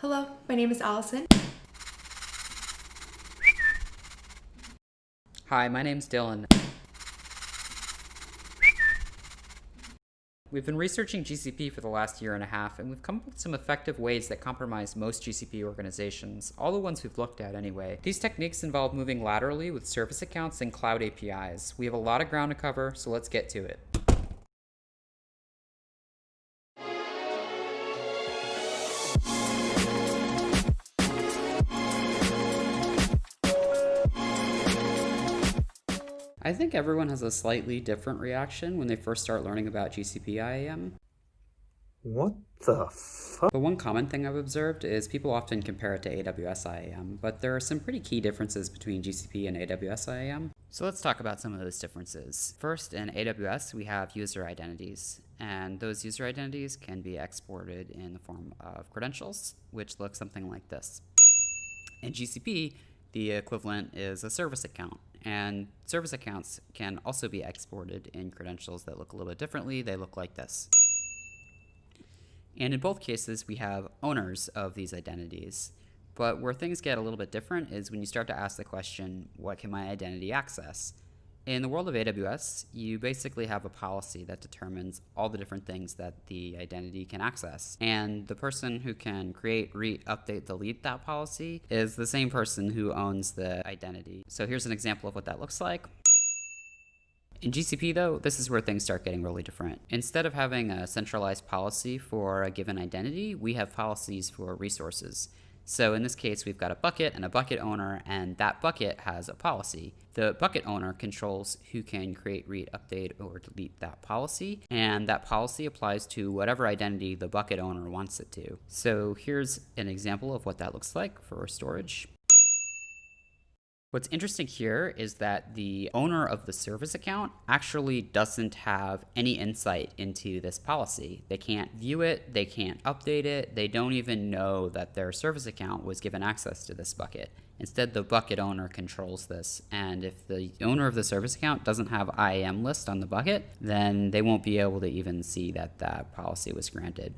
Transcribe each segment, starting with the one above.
Hello, my name is Allison. Hi, my name's Dylan. We've been researching GCP for the last year and a half, and we've come up with some effective ways that compromise most GCP organizations, all the ones we've looked at anyway. These techniques involve moving laterally with service accounts and cloud APIs. We have a lot of ground to cover, so let's get to it. I think everyone has a slightly different reaction when they first start learning about GCP IAM. What the fuck? But one common thing I've observed is people often compare it to AWS IAM, but there are some pretty key differences between GCP and AWS IAM. So let's talk about some of those differences. First, in AWS, we have user identities, and those user identities can be exported in the form of credentials, which look something like this. In GCP, the equivalent is a service account, and service accounts can also be exported in credentials that look a little bit differently. They look like this. And in both cases, we have owners of these identities. But where things get a little bit different is when you start to ask the question, what can my identity access? In the world of AWS, you basically have a policy that determines all the different things that the identity can access. And the person who can create, read, update, delete that policy is the same person who owns the identity. So here's an example of what that looks like. In GCP, though, this is where things start getting really different. Instead of having a centralized policy for a given identity, we have policies for resources. So in this case, we've got a bucket and a bucket owner, and that bucket has a policy. The bucket owner controls who can create, read, update, or delete that policy, and that policy applies to whatever identity the bucket owner wants it to. So here's an example of what that looks like for storage. What's interesting here is that the owner of the service account actually doesn't have any insight into this policy. They can't view it, they can't update it, they don't even know that their service account was given access to this bucket. Instead, the bucket owner controls this, and if the owner of the service account doesn't have IAM list on the bucket, then they won't be able to even see that that policy was granted.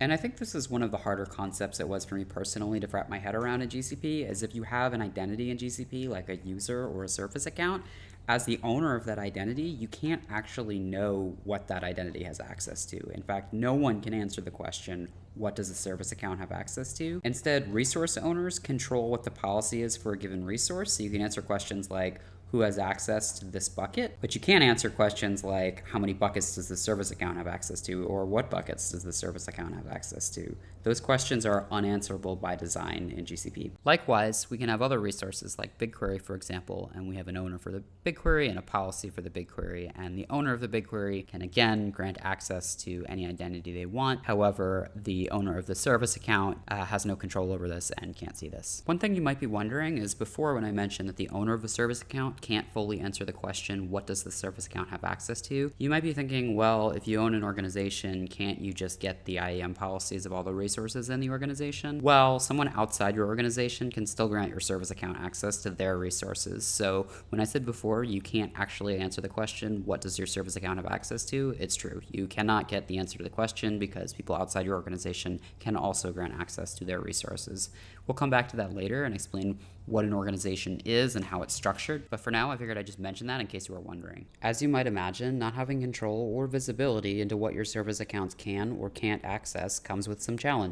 And I think this is one of the harder concepts it was for me personally to wrap my head around in GCP, is if you have an identity in GCP, like a user or a service account, as the owner of that identity, you can't actually know what that identity has access to. In fact, no one can answer the question, what does a service account have access to? Instead, resource owners control what the policy is for a given resource. So you can answer questions like, who has access to this bucket, but you can't answer questions like how many buckets does the service account have access to or what buckets does the service account have access to. Those questions are unanswerable by design in GCP. Likewise, we can have other resources like BigQuery, for example, and we have an owner for the BigQuery and a policy for the BigQuery, and the owner of the BigQuery can again grant access to any identity they want. However, the owner of the service account uh, has no control over this and can't see this. One thing you might be wondering is before when I mentioned that the owner of the service account can't fully answer the question, what does the service account have access to? You might be thinking, well, if you own an organization, can't you just get the IAM policies of all the resources in the organization? Well, someone outside your organization can still grant your service account access to their resources. So when I said before, you can't actually answer the question, what does your service account have access to? It's true. You cannot get the answer to the question because people outside your organization can also grant access to their resources. We'll come back to that later and explain what an organization is and how it's structured, but for now I figured I'd just mention that in case you were wondering. As you might imagine, not having control or visibility into what your service accounts can or can't access comes with some challenges.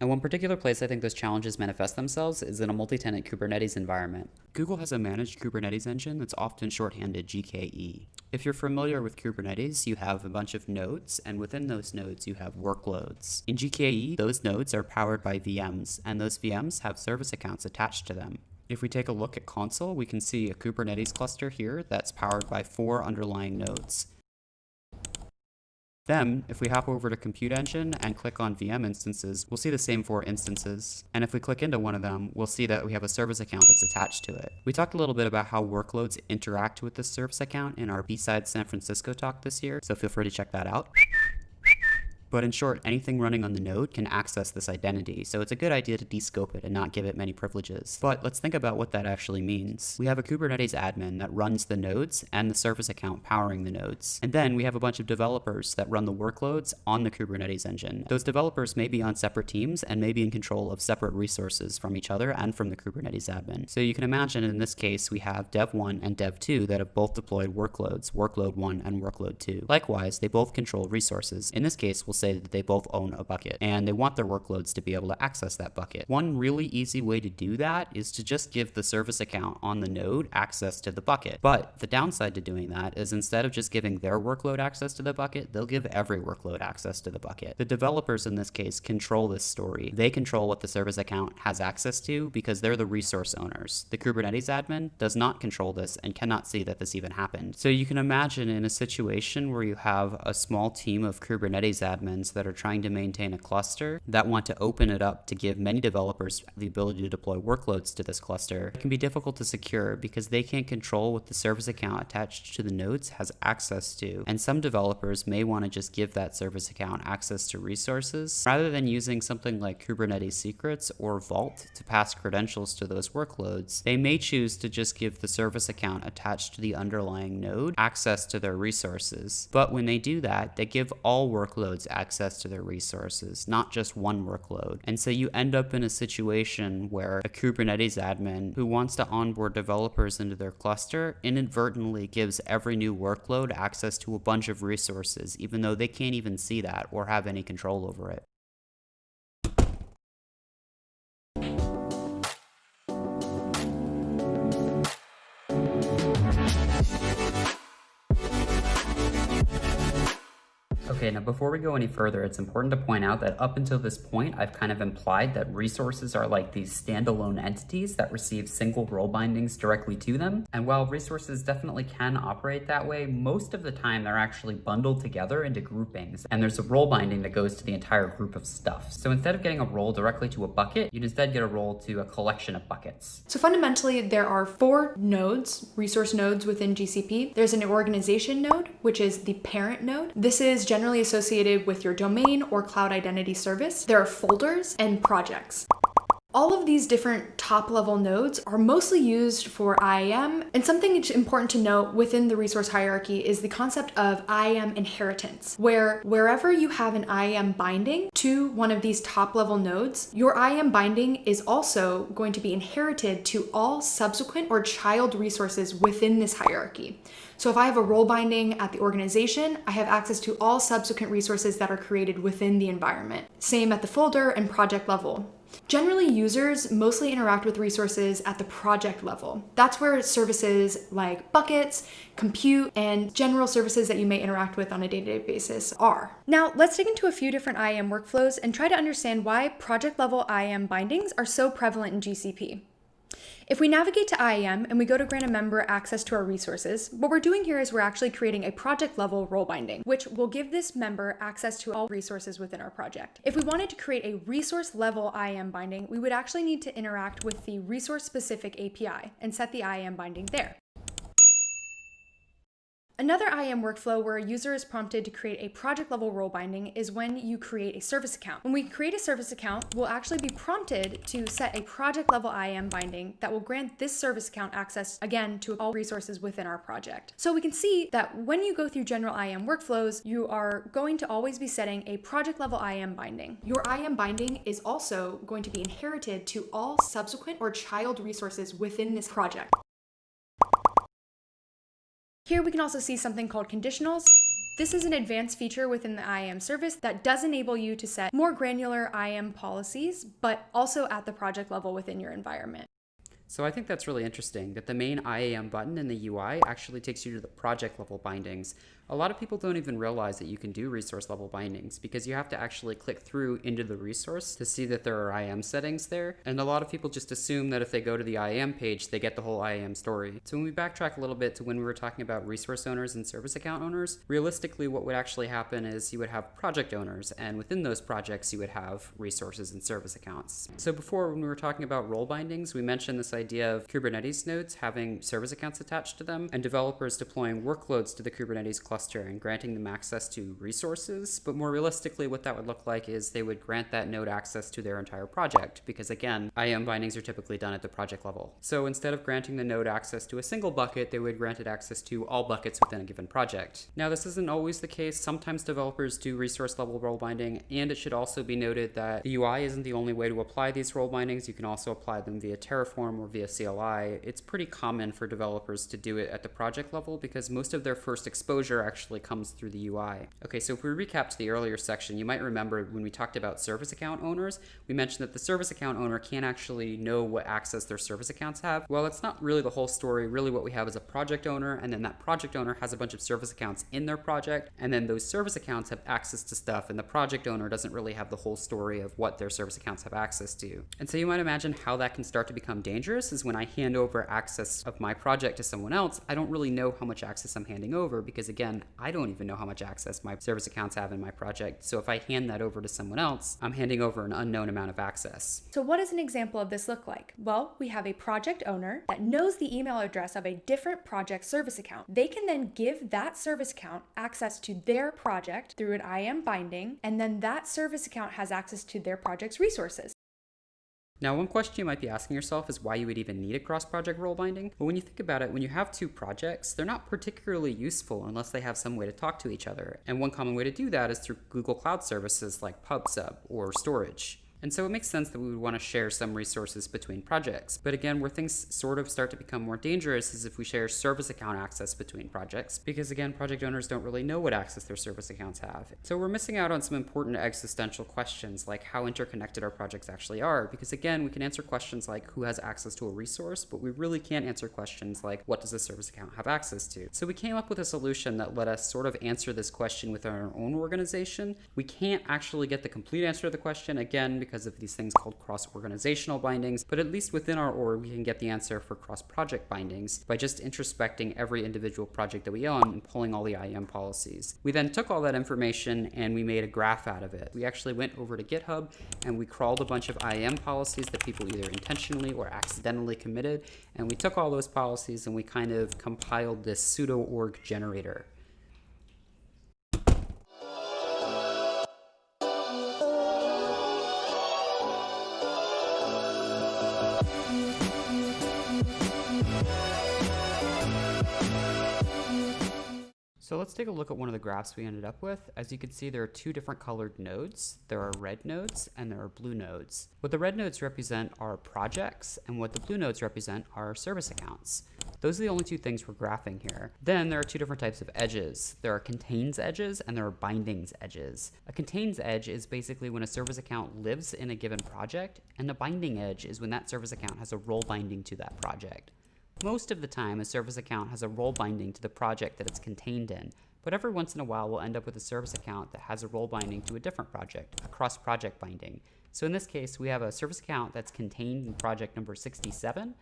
And one particular place I think those challenges manifest themselves is in a multi-tenant Kubernetes environment. Google has a managed Kubernetes engine that's often shorthanded GKE. If you're familiar with Kubernetes, you have a bunch of nodes, and within those nodes you have workloads. In GKE, those nodes are powered by VMs, and those VMs have service accounts attached to them. If we take a look at console, we can see a Kubernetes cluster here that's powered by four underlying nodes. Then, if we hop over to Compute Engine and click on VM instances, we'll see the same four instances. And if we click into one of them, we'll see that we have a service account that's attached to it. We talked a little bit about how workloads interact with this service account in our B-Side San Francisco talk this year, so feel free to check that out. But in short, anything running on the node can access this identity, so it's a good idea to descope it and not give it many privileges. But let's think about what that actually means. We have a Kubernetes admin that runs the nodes and the service account powering the nodes. And then we have a bunch of developers that run the workloads on the Kubernetes engine. Those developers may be on separate teams and may be in control of separate resources from each other and from the Kubernetes admin. So you can imagine in this case, we have dev1 and dev2 that have both deployed workloads, workload 1 and workload 2. Likewise, they both control resources. In this case, we'll say that they both own a bucket and they want their workloads to be able to access that bucket. One really easy way to do that is to just give the service account on the node access to the bucket. But the downside to doing that is instead of just giving their workload access to the bucket, they'll give every workload access to the bucket. The developers in this case control this story. They control what the service account has access to because they're the resource owners. The Kubernetes admin does not control this and cannot see that this even happened. So you can imagine in a situation where you have a small team of Kubernetes admins that are trying to maintain a cluster that want to open it up to give many developers the ability to deploy workloads to this cluster, it can be difficult to secure because they can't control what the service account attached to the nodes has access to. And some developers may want to just give that service account access to resources rather than using something like Kubernetes secrets or Vault to pass credentials to those workloads. They may choose to just give the service account attached to the underlying node access to their resources. But when they do that, they give all workloads access to their resources, not just one workload. And so you end up in a situation where a Kubernetes admin who wants to onboard developers into their cluster inadvertently gives every new workload access to a bunch of resources, even though they can't even see that or have any control over it. Now before we go any further, it's important to point out that up until this point, I've kind of implied that resources are like these standalone entities that receive single role bindings directly to them. And while resources definitely can operate that way, most of the time they're actually bundled together into groupings. And there's a role binding that goes to the entire group of stuff. So instead of getting a role directly to a bucket, you'd instead get a role to a collection of buckets. So fundamentally, there are four nodes, resource nodes within GCP. There's an organization node, which is the parent node. This is generally associated with your domain or cloud identity service. There are folders and projects. All of these different top level nodes are mostly used for IAM and something important to note within the resource hierarchy is the concept of IAM inheritance where wherever you have an IAM binding to one of these top level nodes your IAM binding is also going to be inherited to all subsequent or child resources within this hierarchy. So if I have a role binding at the organization, I have access to all subsequent resources that are created within the environment. Same at the folder and project level. Generally, users mostly interact with resources at the project level. That's where services like buckets, compute, and general services that you may interact with on a day-to-day -day basis are. Now, let's dig into a few different IAM workflows and try to understand why project level IAM bindings are so prevalent in GCP. If we navigate to IAM and we go to grant a member access to our resources, what we're doing here is we're actually creating a project level role binding, which will give this member access to all resources within our project. If we wanted to create a resource level IAM binding, we would actually need to interact with the resource specific API and set the IAM binding there. Another IAM workflow where a user is prompted to create a project level role binding is when you create a service account. When we create a service account, we'll actually be prompted to set a project level IAM binding that will grant this service account access again to all resources within our project. So we can see that when you go through general IAM workflows, you are going to always be setting a project level IAM binding. Your IAM binding is also going to be inherited to all subsequent or child resources within this project. Here we can also see something called conditionals. This is an advanced feature within the IAM service that does enable you to set more granular IAM policies, but also at the project level within your environment. So I think that's really interesting that the main IAM button in the UI actually takes you to the project level bindings, a lot of people don't even realize that you can do resource level bindings because you have to actually click through into the resource to see that there are IAM settings there. And a lot of people just assume that if they go to the IAM page, they get the whole IAM story. So when we backtrack a little bit to when we were talking about resource owners and service account owners, realistically what would actually happen is you would have project owners and within those projects you would have resources and service accounts. So before when we were talking about role bindings, we mentioned this idea of Kubernetes nodes having service accounts attached to them and developers deploying workloads to the Kubernetes cluster cluster and granting them access to resources, but more realistically, what that would look like is they would grant that node access to their entire project, because again, IAM bindings are typically done at the project level. So instead of granting the node access to a single bucket, they would grant it access to all buckets within a given project. Now, this isn't always the case. Sometimes developers do resource level role binding, and it should also be noted that the UI isn't the only way to apply these role bindings. You can also apply them via Terraform or via CLI. It's pretty common for developers to do it at the project level because most of their first exposure actually comes through the UI. Okay, so if we recap to the earlier section, you might remember when we talked about service account owners, we mentioned that the service account owner can't actually know what access their service accounts have. Well, it's not really the whole story. Really what we have is a project owner, and then that project owner has a bunch of service accounts in their project, and then those service accounts have access to stuff, and the project owner doesn't really have the whole story of what their service accounts have access to. And so you might imagine how that can start to become dangerous is when I hand over access of my project to someone else, I don't really know how much access I'm handing over because again, I don't even know how much access my service accounts have in my project. So if I hand that over to someone else, I'm handing over an unknown amount of access. So what does an example of this look like? Well, we have a project owner that knows the email address of a different project service account. They can then give that service account access to their project through an IAM binding, and then that service account has access to their project's resources. Now, one question you might be asking yourself is why you would even need a cross-project role binding. But when you think about it, when you have two projects, they're not particularly useful unless they have some way to talk to each other. And one common way to do that is through Google Cloud services like PubSub or storage. And so it makes sense that we would want to share some resources between projects. But again, where things sort of start to become more dangerous is if we share service account access between projects, because again, project owners don't really know what access their service accounts have. So we're missing out on some important existential questions like how interconnected our projects actually are, because again, we can answer questions like who has access to a resource, but we really can't answer questions like what does a service account have access to. So we came up with a solution that let us sort of answer this question within our own organization. We can't actually get the complete answer to the question, again, because of these things called cross-organizational bindings, but at least within our org, we can get the answer for cross-project bindings by just introspecting every individual project that we own and pulling all the IAM policies. We then took all that information and we made a graph out of it. We actually went over to GitHub and we crawled a bunch of IAM policies that people either intentionally or accidentally committed, and we took all those policies and we kind of compiled this pseudo org generator. So let's take a look at one of the graphs we ended up with. As you can see, there are two different colored nodes. There are red nodes and there are blue nodes. What the red nodes represent are projects, and what the blue nodes represent are service accounts. Those are the only two things we're graphing here. Then there are two different types of edges. There are contains edges and there are bindings edges. A contains edge is basically when a service account lives in a given project, and a binding edge is when that service account has a role binding to that project. Most of the time, a service account has a role binding to the project that it's contained in, but every once in a while we'll end up with a service account that has a role binding to a different project, a cross-project binding. So in this case, we have a service account that's contained in project number 67,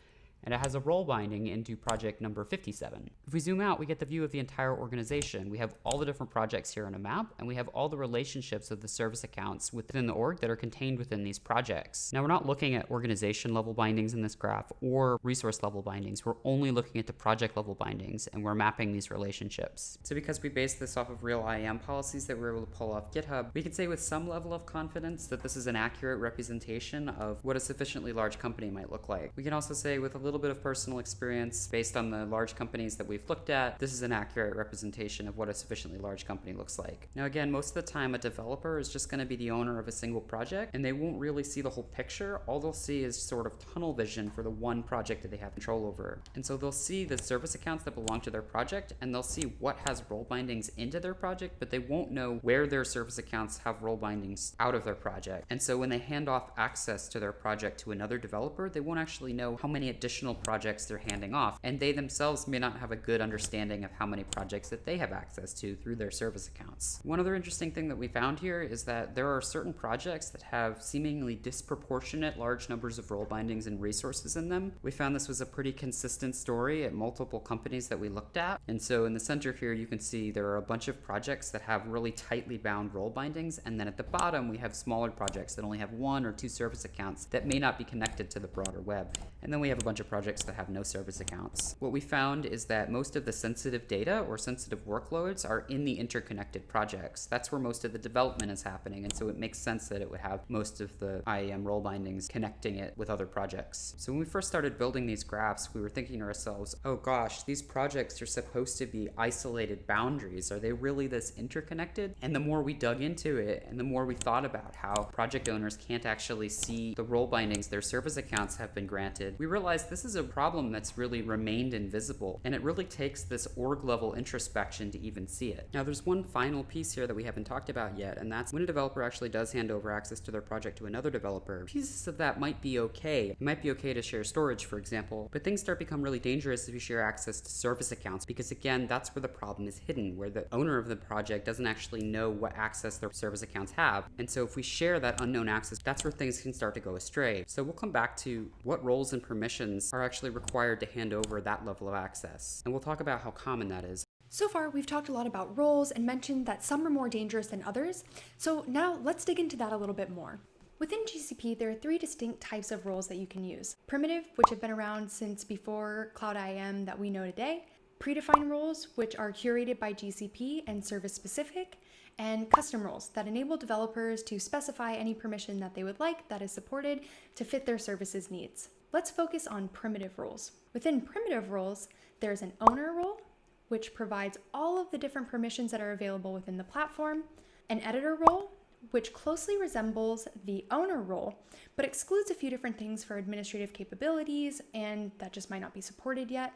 and it has a role binding into project number 57. If we zoom out, we get the view of the entire organization. We have all the different projects here on a map, and we have all the relationships of the service accounts within the org that are contained within these projects. Now, we're not looking at organization level bindings in this graph or resource level bindings. We're only looking at the project level bindings, and we're mapping these relationships. So because we based this off of real IAM policies that we were able to pull off GitHub, we can say with some level of confidence that this is an accurate representation of what a sufficiently large company might look like. We can also say with a little bit of personal experience based on the large companies that we've looked at, this is an accurate representation of what a sufficiently large company looks like. Now again, most of the time a developer is just going to be the owner of a single project and they won't really see the whole picture. All they'll see is sort of tunnel vision for the one project that they have control over. And so they'll see the service accounts that belong to their project and they'll see what has role bindings into their project, but they won't know where their service accounts have role bindings out of their project. And so when they hand off access to their project to another developer, they won't actually know how many additional projects they're handing off, and they themselves may not have a good understanding of how many projects that they have access to through their service accounts. One other interesting thing that we found here is that there are certain projects that have seemingly disproportionate large numbers of role bindings and resources in them. We found this was a pretty consistent story at multiple companies that we looked at, and so in the center here you can see there are a bunch of projects that have really tightly bound role bindings, and then at the bottom we have smaller projects that only have one or two service accounts that may not be connected to the broader web. And then we have a bunch of projects that have no service accounts. What we found is that most of the sensitive data or sensitive workloads are in the interconnected projects. That's where most of the development is happening, and so it makes sense that it would have most of the IAM role bindings connecting it with other projects. So when we first started building these graphs, we were thinking to ourselves, oh gosh, these projects are supposed to be isolated boundaries. Are they really this interconnected? And the more we dug into it, and the more we thought about how project owners can't actually see the role bindings their service accounts have been granted, we realized this is a problem that's really remained invisible, and it really takes this org level introspection to even see it. Now, there's one final piece here that we haven't talked about yet, and that's when a developer actually does hand over access to their project to another developer. Pieces of that might be okay. It might be okay to share storage, for example, but things start become really dangerous if you share access to service accounts, because again, that's where the problem is hidden, where the owner of the project doesn't actually know what access their service accounts have. And so if we share that unknown access, that's where things can start to go astray. So we'll come back to what roles and permissions are actually required to hand over that level of access. And we'll talk about how common that is. So far, we've talked a lot about roles and mentioned that some are more dangerous than others. So now let's dig into that a little bit more. Within GCP, there are three distinct types of roles that you can use. Primitive, which have been around since before Cloud IAM that we know today. Predefined roles, which are curated by GCP and service specific. And custom roles that enable developers to specify any permission that they would like that is supported to fit their services needs. Let's focus on primitive roles. Within primitive roles, there's an owner role, which provides all of the different permissions that are available within the platform, an editor role, which closely resembles the owner role, but excludes a few different things for administrative capabilities, and that just might not be supported yet.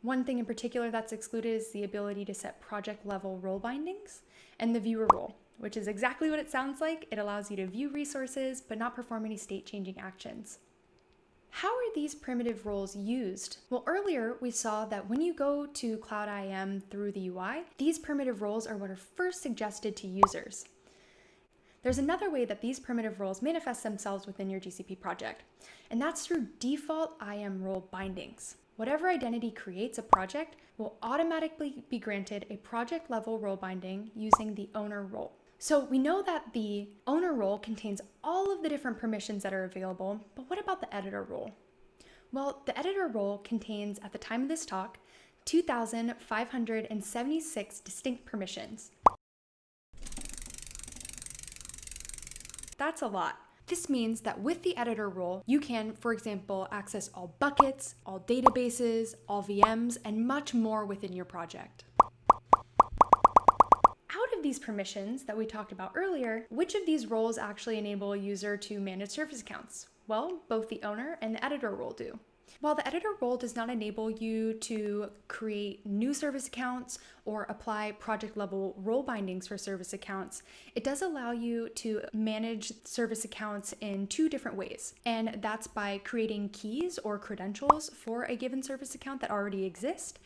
One thing in particular that's excluded is the ability to set project level role bindings, and the viewer role, which is exactly what it sounds like. It allows you to view resources, but not perform any state changing actions. How are these primitive roles used? Well, earlier we saw that when you go to Cloud IAM through the UI, these primitive roles are what are first suggested to users. There's another way that these primitive roles manifest themselves within your GCP project, and that's through default IAM role bindings. Whatever identity creates a project will automatically be granted a project level role binding using the owner role. So we know that the owner role contains all of the different permissions that are available, but what about the editor role? Well, the editor role contains, at the time of this talk, 2,576 distinct permissions. That's a lot. This means that with the editor role, you can, for example, access all buckets, all databases, all VMs, and much more within your project these permissions that we talked about earlier, which of these roles actually enable a user to manage service accounts? Well, both the owner and the editor role do. While the editor role does not enable you to create new service accounts or apply project level role bindings for service accounts, it does allow you to manage service accounts in two different ways. And that's by creating keys or credentials for a given service account that already exist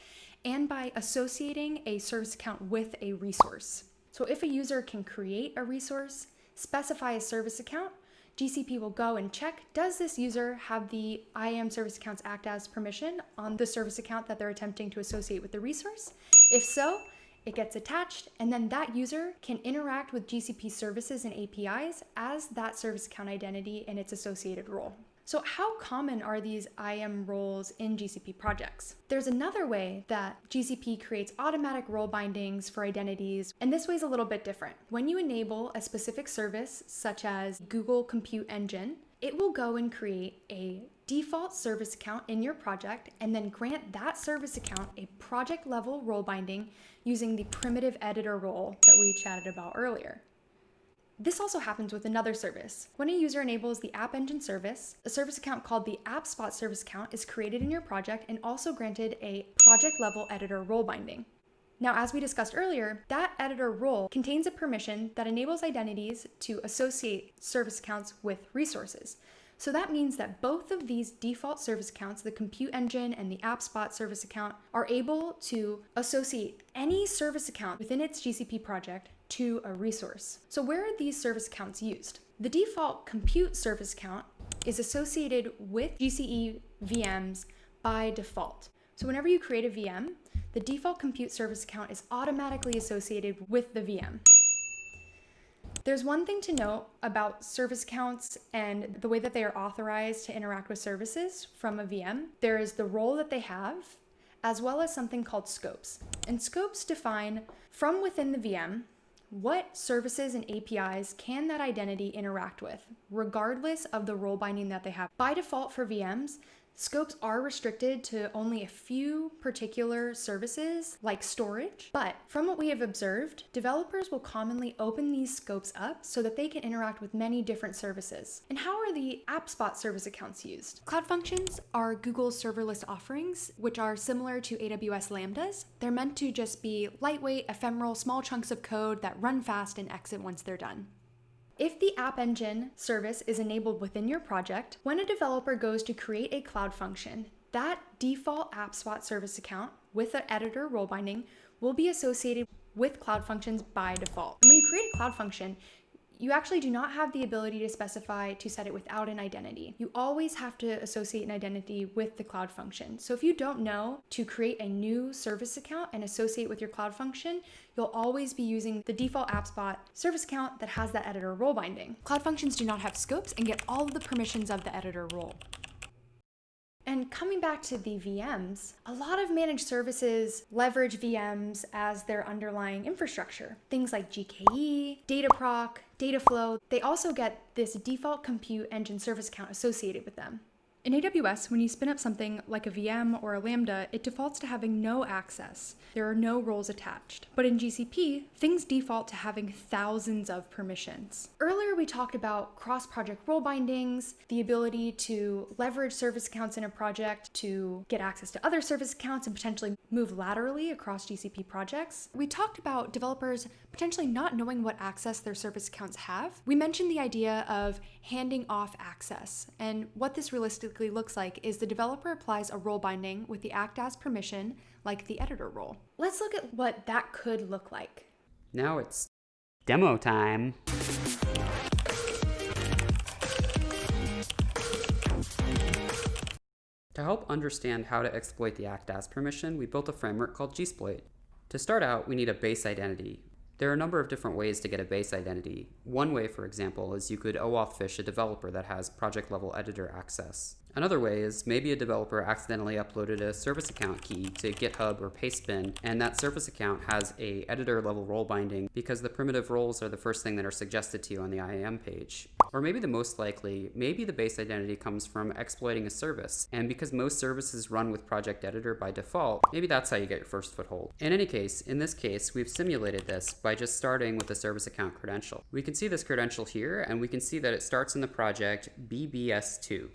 and by associating a service account with a resource. So if a user can create a resource, specify a service account, GCP will go and check, does this user have the IAM service accounts act as permission on the service account that they're attempting to associate with the resource? If so, it gets attached, and then that user can interact with GCP services and APIs as that service account identity and its associated role. So how common are these IAM roles in GCP projects? There's another way that GCP creates automatic role bindings for identities, and this way is a little bit different. When you enable a specific service, such as Google Compute Engine, it will go and create a default service account in your project and then grant that service account a project level role binding using the primitive editor role that we chatted about earlier. This also happens with another service. When a user enables the App Engine service, a service account called the AppSpot service account is created in your project and also granted a project level editor role binding. Now, as we discussed earlier, that editor role contains a permission that enables identities to associate service accounts with resources. So that means that both of these default service accounts, the Compute Engine and the AppSpot service account, are able to associate any service account within its GCP project to a resource. So where are these service accounts used? The default compute service account is associated with GCE VMs by default. So whenever you create a VM, the default compute service account is automatically associated with the VM. There's one thing to note about service accounts and the way that they are authorized to interact with services from a VM. There is the role that they have, as well as something called scopes. And scopes define from within the VM what services and APIs can that identity interact with, regardless of the role binding that they have? By default for VMs, Scopes are restricted to only a few particular services like storage, but from what we have observed, developers will commonly open these scopes up so that they can interact with many different services. And how are the AppSpot service accounts used? Cloud Functions are Google's serverless offerings, which are similar to AWS Lambdas. They're meant to just be lightweight, ephemeral, small chunks of code that run fast and exit once they're done. If the App Engine service is enabled within your project, when a developer goes to create a cloud function, that default AppSpot service account with the editor role binding will be associated with Cloud Functions by default. When you create a Cloud Function, you actually do not have the ability to specify to set it without an identity. You always have to associate an identity with the Cloud Function. So if you don't know to create a new service account and associate with your Cloud Function, you'll always be using the default AppSpot service account that has that editor role binding. Cloud Functions do not have scopes and get all of the permissions of the editor role. And coming back to the VMs, a lot of managed services leverage VMs as their underlying infrastructure. Things like GKE, Dataproc, Dataflow, they also get this default compute engine service account associated with them. In AWS, when you spin up something like a VM or a Lambda, it defaults to having no access. There are no roles attached. But in GCP, things default to having thousands of permissions. Earlier, we talked about cross-project role bindings, the ability to leverage service accounts in a project to get access to other service accounts and potentially move laterally across GCP projects. We talked about developers potentially not knowing what access their service accounts have. We mentioned the idea of handing off access, and what this realistically looks like is the developer applies a role binding with the act as permission, like the editor role. Let's look at what that could look like. Now it's demo time. To help understand how to exploit the act as permission, we built a framework called Gsploit. To start out, we need a base identity, there are a number of different ways to get a base identity. One way, for example, is you could OAuth fish a developer that has project level editor access. Another way is maybe a developer accidentally uploaded a service account key to GitHub or Pastebin, and that service account has a editor level role binding because the primitive roles are the first thing that are suggested to you on the IAM page. Or maybe the most likely, maybe the base identity comes from exploiting a service, and because most services run with Project Editor by default, maybe that's how you get your first foothold. In any case, in this case, we've simulated this by just starting with the service account credential. We can see this credential here, and we can see that it starts in the project BBS2.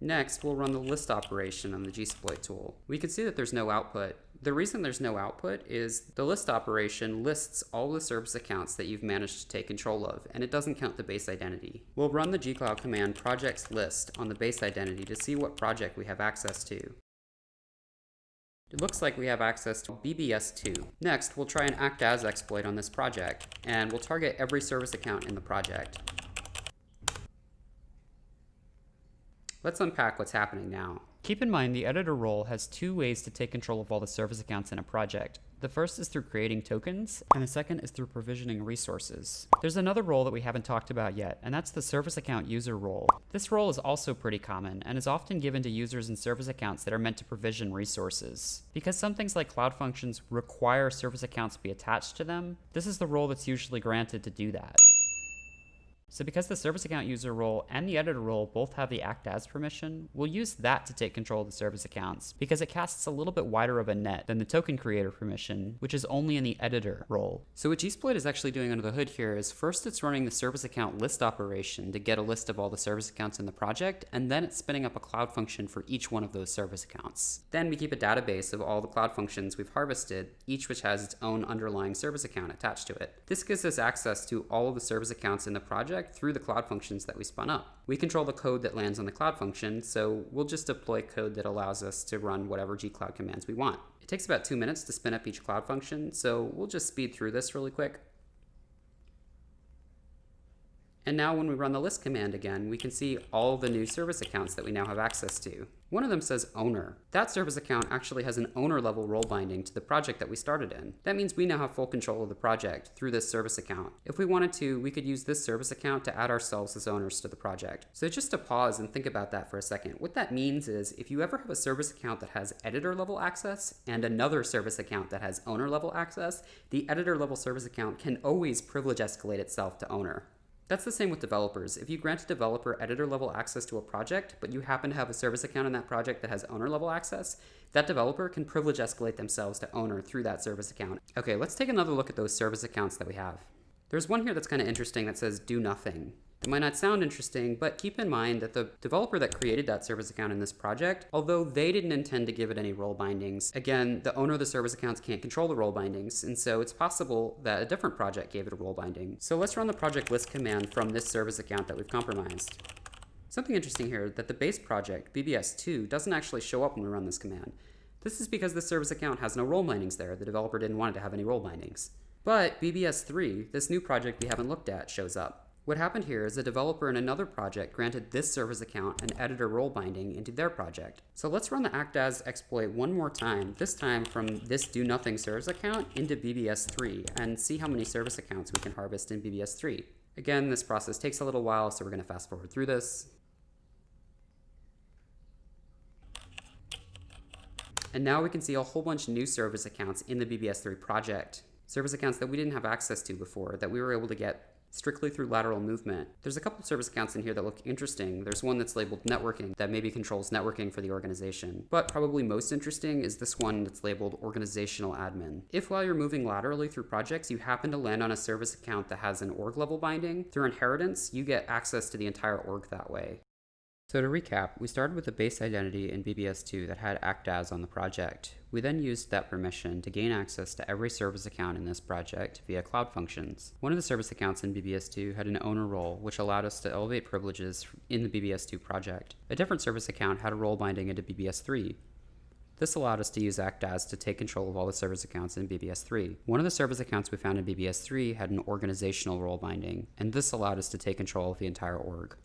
Next, we'll run the list operation on the gsploit tool. We can see that there's no output. The reason there's no output is the list operation lists all the service accounts that you've managed to take control of, and it doesn't count the base identity. We'll run the gcloud command projects list on the base identity to see what project we have access to. It looks like we have access to BBS2. Next, we'll try an act as exploit on this project, and we'll target every service account in the project. Let's unpack what's happening now. Keep in mind the editor role has two ways to take control of all the service accounts in a project. The first is through creating tokens, and the second is through provisioning resources. There's another role that we haven't talked about yet, and that's the service account user role. This role is also pretty common, and is often given to users and service accounts that are meant to provision resources. Because some things like Cloud Functions require service accounts to be attached to them, this is the role that's usually granted to do that. So because the service account user role and the editor role both have the act as permission, we'll use that to take control of the service accounts because it casts a little bit wider of a net than the token creator permission, which is only in the editor role. So what Gsploit is actually doing under the hood here is first it's running the service account list operation to get a list of all the service accounts in the project, and then it's spinning up a cloud function for each one of those service accounts. Then we keep a database of all the cloud functions we've harvested, each which has its own underlying service account attached to it. This gives us access to all of the service accounts in the project through the cloud functions that we spun up. We control the code that lands on the cloud function, so we'll just deploy code that allows us to run whatever gcloud commands we want. It takes about two minutes to spin up each cloud function, so we'll just speed through this really quick. And now when we run the list command again, we can see all the new service accounts that we now have access to. One of them says owner. That service account actually has an owner level role binding to the project that we started in. That means we now have full control of the project through this service account. If we wanted to, we could use this service account to add ourselves as owners to the project. So just to pause and think about that for a second, what that means is if you ever have a service account that has editor level access and another service account that has owner level access, the editor level service account can always privilege escalate itself to owner. That's the same with developers. If you grant a developer editor level access to a project, but you happen to have a service account in that project that has owner level access, that developer can privilege escalate themselves to owner through that service account. Okay, let's take another look at those service accounts that we have. There's one here that's kind of interesting that says do nothing. It might not sound interesting, but keep in mind that the developer that created that service account in this project, although they didn't intend to give it any role bindings, again, the owner of the service accounts can't control the role bindings, and so it's possible that a different project gave it a role binding. So let's run the project list command from this service account that we've compromised. Something interesting here that the base project, BBS2, doesn't actually show up when we run this command. This is because the service account has no role bindings there. The developer didn't want it to have any role bindings. But BBS3, this new project we haven't looked at, shows up. What happened here is a developer in another project granted this service account an editor role binding into their project. So let's run the act as exploit one more time, this time from this do nothing service account into BBS3 and see how many service accounts we can harvest in BBS3. Again, this process takes a little while, so we're going to fast forward through this. And now we can see a whole bunch of new service accounts in the BBS3 project. Service accounts that we didn't have access to before that we were able to get strictly through lateral movement. There's a couple of service accounts in here that look interesting. There's one that's labeled networking that maybe controls networking for the organization. But probably most interesting is this one that's labeled organizational admin. If while you're moving laterally through projects, you happen to land on a service account that has an org level binding, through inheritance, you get access to the entire org that way. So to recap, we started with a base identity in BBS2 that had act as on the project. We then used that permission to gain access to every service account in this project via cloud functions. One of the service accounts in BBS2 had an owner role, which allowed us to elevate privileges in the BBS2 project. A different service account had a role binding into BBS3, this allowed us to use act as to take control of all the service accounts in BBS3. One of the service accounts we found in BBS3 had an organizational role binding, and this allowed us to take control of the entire org.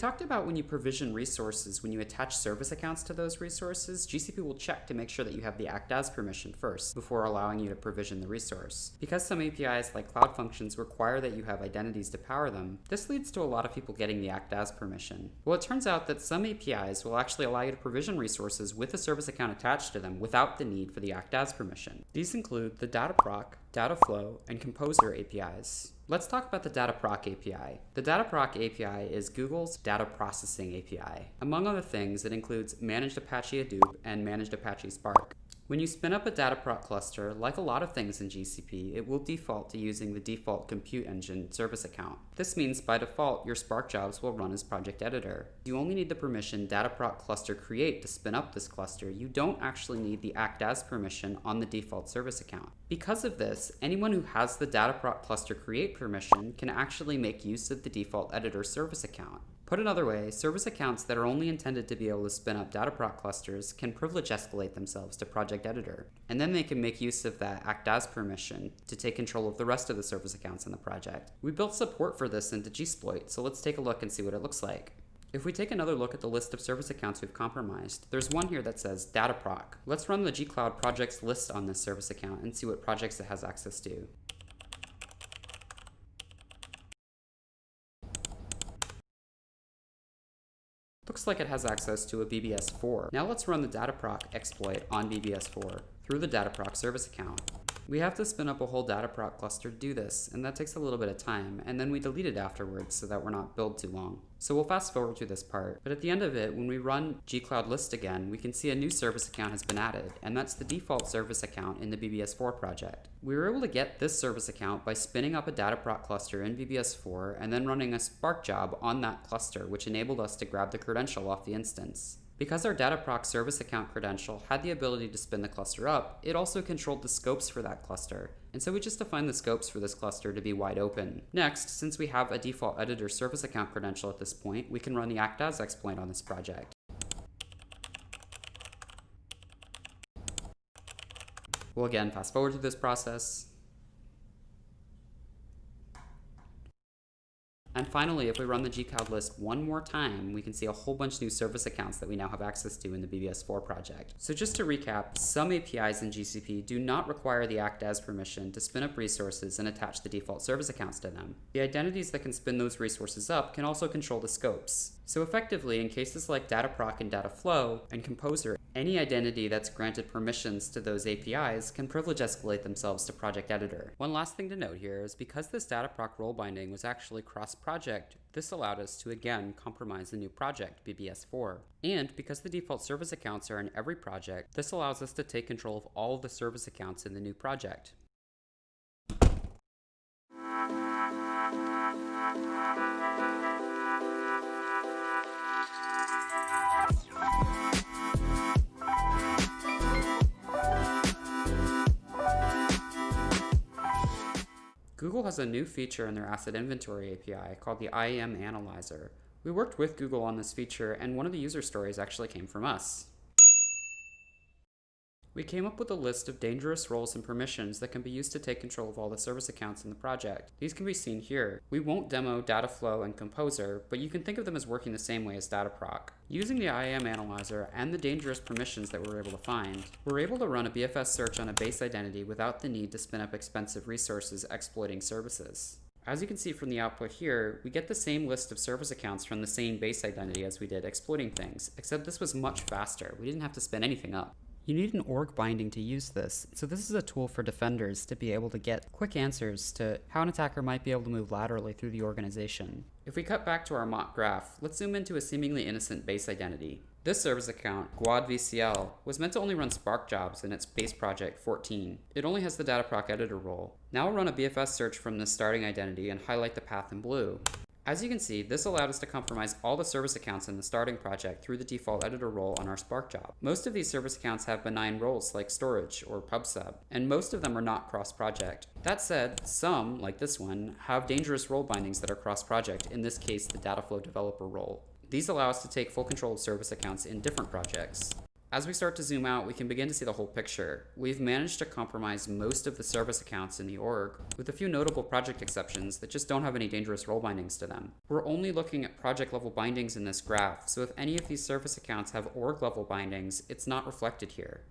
Talked about when you provision resources, when you attach service accounts to those resources, GCP will check to make sure that you have the act as permission first before allowing you to provision the resource. Because some APIs like Cloud Functions require that you have identities to power them, this leads to a lot of people getting the act as permission. Well, it turns out that some APIs will actually allow you to provision resources with a service account attached to them without the need for the act as permission. These include the Dataproc, Dataflow, and Composer APIs. Let's talk about the Dataproc API. The Dataproc API is Google's data processing API. Among other things, it includes Managed Apache Hadoop and Managed Apache Spark. When you spin up a Dataproc cluster, like a lot of things in GCP, it will default to using the default compute engine service account. This means by default, your Spark jobs will run as project editor. You only need the permission Dataproc cluster create to spin up this cluster. You don't actually need the act as permission on the default service account. Because of this, anyone who has the Dataproc cluster create permission can actually make use of the default editor service account. Put another way, service accounts that are only intended to be able to spin up Dataproc clusters can privilege escalate themselves to Project Editor, and then they can make use of that act as permission to take control of the rest of the service accounts in the project. We built support for this into Gsploit, so let's take a look and see what it looks like. If we take another look at the list of service accounts we've compromised, there's one here that says Dataproc. Let's run the gcloud projects list on this service account and see what projects it has access to. Looks like it has access to a BBS4. Now let's run the Dataproc exploit on BBS4 through the Dataproc service account. We have to spin up a whole Dataproc cluster to do this, and that takes a little bit of time, and then we delete it afterwards so that we're not billed too long. So we'll fast forward to this part, but at the end of it, when we run gcloud list again, we can see a new service account has been added, and that's the default service account in the BBS4 project. We were able to get this service account by spinning up a Dataproc cluster in BBS4 and then running a Spark job on that cluster, which enabled us to grab the credential off the instance. Because our Dataproc service account credential had the ability to spin the cluster up, it also controlled the scopes for that cluster. And so we just defined the scopes for this cluster to be wide open. Next, since we have a default editor service account credential at this point, we can run the act as exploit on this project. We'll again fast forward through this process. And finally, if we run the gcloud list one more time, we can see a whole bunch of new service accounts that we now have access to in the BBS4 project. So just to recap, some APIs in GCP do not require the act as permission to spin up resources and attach the default service accounts to them. The identities that can spin those resources up can also control the scopes. So effectively, in cases like Dataproc and Dataflow and Composer, any identity that's granted permissions to those APIs can privilege escalate themselves to Project Editor. One last thing to note here is because this Dataproc role binding was actually cross-project, this allowed us to again compromise the new project, BBS4. And because the default service accounts are in every project, this allows us to take control of all of the service accounts in the new project. Google has a new feature in their Asset Inventory API called the IAM Analyzer. We worked with Google on this feature, and one of the user stories actually came from us. We came up with a list of dangerous roles and permissions that can be used to take control of all the service accounts in the project. These can be seen here. We won't demo Dataflow and Composer, but you can think of them as working the same way as Dataproc. Using the IAM analyzer and the dangerous permissions that we were able to find, we're able to run a BFS search on a base identity without the need to spin up expensive resources exploiting services. As you can see from the output here, we get the same list of service accounts from the same base identity as we did exploiting things, except this was much faster. We didn't have to spin anything up. You need an org binding to use this, so this is a tool for defenders to be able to get quick answers to how an attacker might be able to move laterally through the organization. If we cut back to our mock graph, let's zoom into a seemingly innocent base identity. This service account, GuadVCL, was meant to only run Spark jobs in its base project 14. It only has the Dataproc editor role. Now we'll run a BFS search from this starting identity and highlight the path in blue. As you can see, this allowed us to compromise all the service accounts in the starting project through the default editor role on our Spark job. Most of these service accounts have benign roles like storage or pubsub, and most of them are not cross-project. That said, some, like this one, have dangerous role bindings that are cross-project, in this case the Dataflow developer role. These allow us to take full control of service accounts in different projects. As we start to zoom out, we can begin to see the whole picture. We've managed to compromise most of the service accounts in the org, with a few notable project exceptions that just don't have any dangerous role bindings to them. We're only looking at project level bindings in this graph, so if any of these service accounts have org level bindings, it's not reflected here.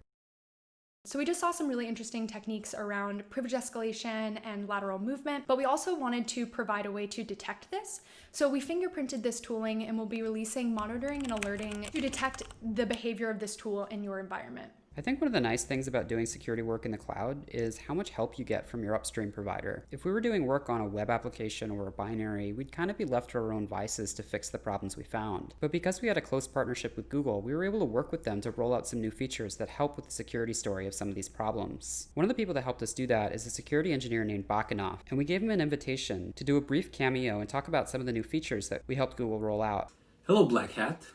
So we just saw some really interesting techniques around privilege escalation and lateral movement, but we also wanted to provide a way to detect this. So we fingerprinted this tooling and we'll be releasing monitoring and alerting to detect the behavior of this tool in your environment. I think one of the nice things about doing security work in the cloud is how much help you get from your upstream provider. If we were doing work on a web application or a binary, we'd kind of be left to our own vices to fix the problems we found. But because we had a close partnership with Google, we were able to work with them to roll out some new features that help with the security story of some of these problems. One of the people that helped us do that is a security engineer named Bakanov, and we gave him an invitation to do a brief cameo and talk about some of the new features that we helped Google roll out. Hello, Black Hat.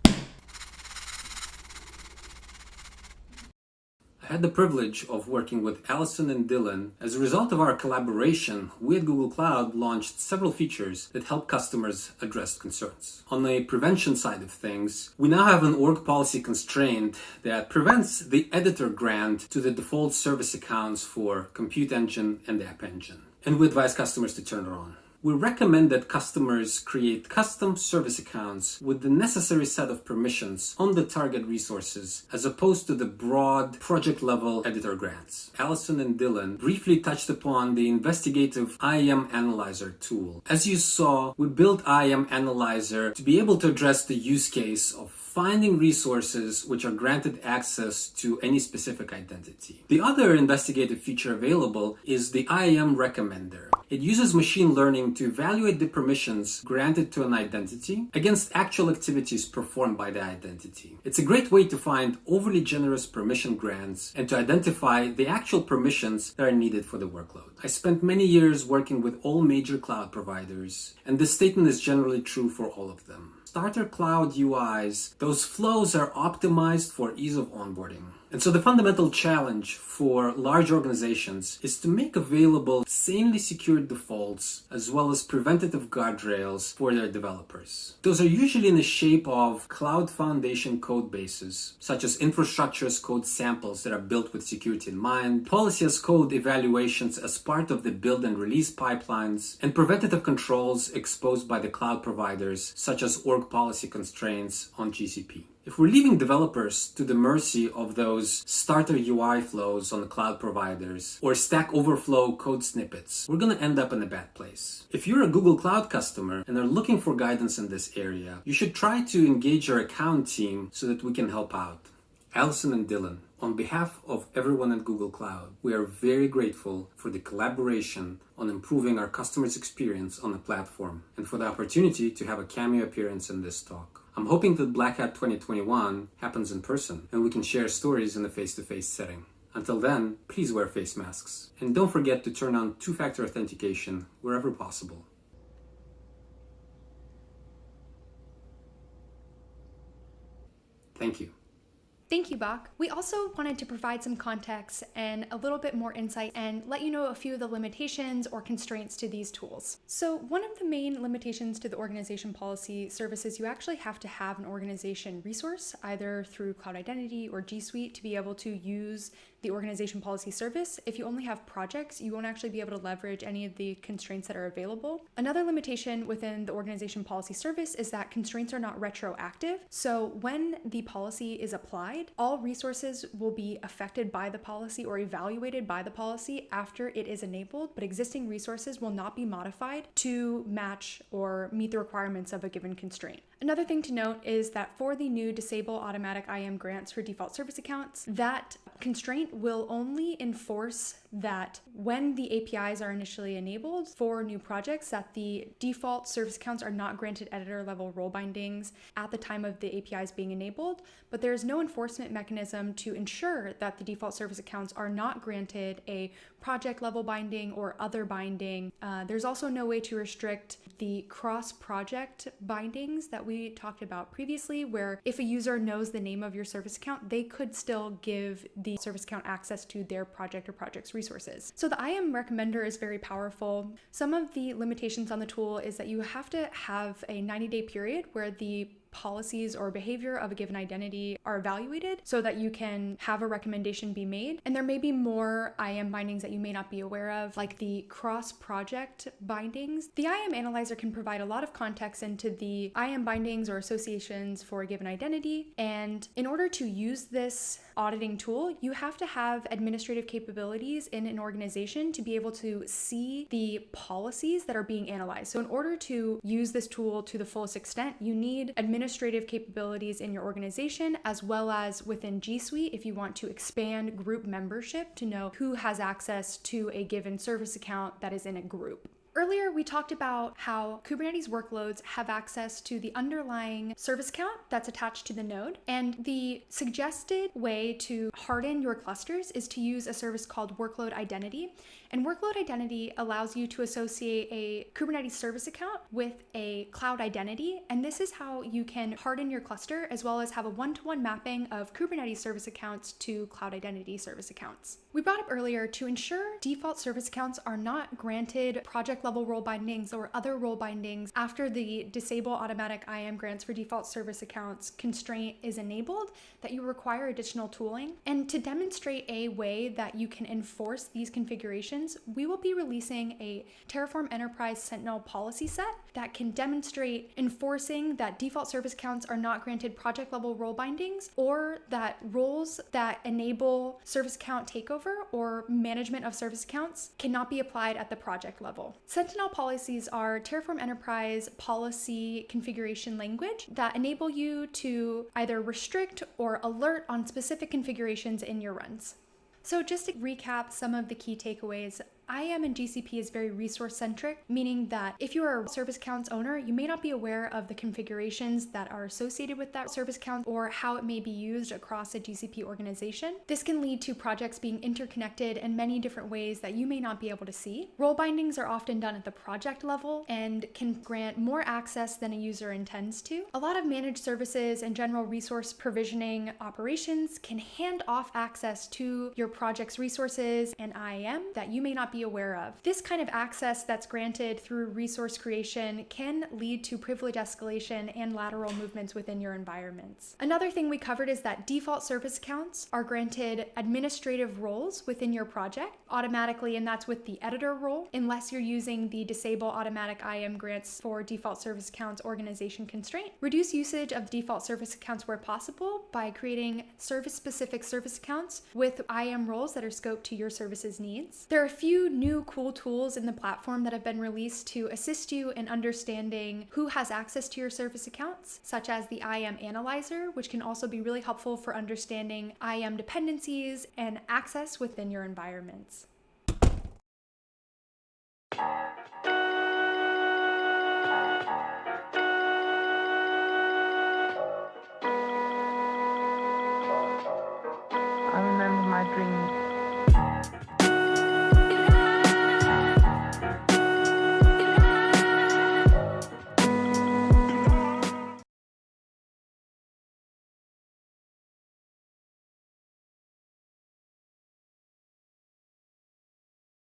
Had the privilege of working with Allison and Dylan. As a result of our collaboration, we at Google Cloud launched several features that help customers address concerns. On the prevention side of things, we now have an org policy constraint that prevents the editor grant to the default service accounts for Compute Engine and App Engine. And we advise customers to turn it on. We recommend that customers create custom service accounts with the necessary set of permissions on the target resources as opposed to the broad project level editor grants. Allison and Dylan briefly touched upon the investigative IAM Analyzer tool. As you saw, we built IAM Analyzer to be able to address the use case of finding resources which are granted access to any specific identity. The other investigative feature available is the IAM Recommender. It uses machine learning to evaluate the permissions granted to an identity against actual activities performed by the identity. It's a great way to find overly generous permission grants and to identify the actual permissions that are needed for the workload. I spent many years working with all major cloud providers, and this statement is generally true for all of them. Starter cloud UIs, those flows are optimized for ease of onboarding. And so the fundamental challenge for large organizations is to make available sanely secured defaults as well as preventative guardrails for their developers. Those are usually in the shape of cloud foundation code bases, such as infrastructure as code samples that are built with security in mind, policy as code evaluations as part of the build and release pipelines, and preventative controls exposed by the cloud providers, such as org policy constraints on GCP. If we're leaving developers to the mercy of those starter UI flows on the cloud providers or Stack Overflow code snippets, we're going to end up in a bad place. If you're a Google Cloud customer and are looking for guidance in this area, you should try to engage your account team so that we can help out. Allison and Dylan, on behalf of everyone at Google Cloud, we are very grateful for the collaboration on improving our customers' experience on the platform and for the opportunity to have a cameo appearance in this talk. I'm hoping that Black Hat 2021 happens in person and we can share stories in a face-to-face setting. Until then, please wear face masks. And don't forget to turn on two-factor authentication wherever possible. Thank you. Thank you, Bach. We also wanted to provide some context and a little bit more insight and let you know a few of the limitations or constraints to these tools. So, one of the main limitations to the organization policy service is you actually have to have an organization resource, either through Cloud Identity or G Suite, to be able to use the organization policy service. If you only have projects, you won't actually be able to leverage any of the constraints that are available. Another limitation within the organization policy service is that constraints are not retroactive. So when the policy is applied, all resources will be affected by the policy or evaluated by the policy after it is enabled, but existing resources will not be modified to match or meet the requirements of a given constraint. Another thing to note is that for the new disable automatic IAM grants for default service accounts, that constraint will only enforce that when the APIs are initially enabled for new projects, that the default service accounts are not granted editor level role bindings at the time of the APIs being enabled, but there is no enforcement mechanism to ensure that the default service accounts are not granted a project level binding or other binding. Uh, there's also no way to restrict the cross project bindings that we talked about previously, where if a user knows the name of your service account, they could still give the service account access to their project or project's resources. So the IAM recommender is very powerful. Some of the limitations on the tool is that you have to have a 90 day period where the policies or behavior of a given identity are evaluated so that you can have a recommendation be made. And there may be more IAM bindings that you may not be aware of, like the cross project bindings. The IAM analyzer can provide a lot of context into the IAM bindings or associations for a given identity. And in order to use this auditing tool, you have to have administrative capabilities in an organization to be able to see the policies that are being analyzed. So, in order to use this tool to the fullest extent, you need administrative capabilities in your organization as well as within G Suite if you want to expand group membership to know who has access to a given service account that is in a group. Earlier, we talked about how Kubernetes workloads have access to the underlying service account that's attached to the node. And the suggested way to harden your clusters is to use a service called Workload Identity. And Workload Identity allows you to associate a Kubernetes service account with a cloud identity. And this is how you can harden your cluster as well as have a one to one mapping of Kubernetes service accounts to cloud identity service accounts. We brought up earlier to ensure default service accounts are not granted project level role bindings or other role bindings after the disable automatic IAM grants for default service accounts constraint is enabled, that you require additional tooling. And to demonstrate a way that you can enforce these configurations, we will be releasing a Terraform Enterprise Sentinel policy set that can demonstrate enforcing that default service accounts are not granted project level role bindings or that roles that enable service account takeover or management of service accounts cannot be applied at the project level. Sentinel policies are Terraform Enterprise policy configuration language that enable you to either restrict or alert on specific configurations in your runs. So, just to recap some of the key takeaways IAM and GCP is very resource centric, meaning that if you're a service accounts owner, you may not be aware of the configurations that are associated with that service account or how it may be used across a GCP organization. This can lead to projects being interconnected in many different ways that you may not be able to see. Role bindings are often done at the project level and can grant more access than a user intends to. A lot of managed services and general resource provisioning operations can hand off access to your project's resources and IAM that you may not be aware of. This kind of access that's granted through resource creation can lead to privilege escalation and lateral movements within your environments. Another thing we covered is that default service accounts are granted administrative roles within your project automatically, and that's with the editor role, unless you're using the disable automatic IAM grants for default service accounts organization constraint. Reduce usage of default service accounts where possible by creating service specific service accounts with IAM roles that are scoped to your service's needs. There are a few new cool tools in the platform that have been released to assist you in understanding who has access to your service accounts, such as the IAM Analyzer, which can also be really helpful for understanding IAM dependencies and access within your environments. I remember my dreams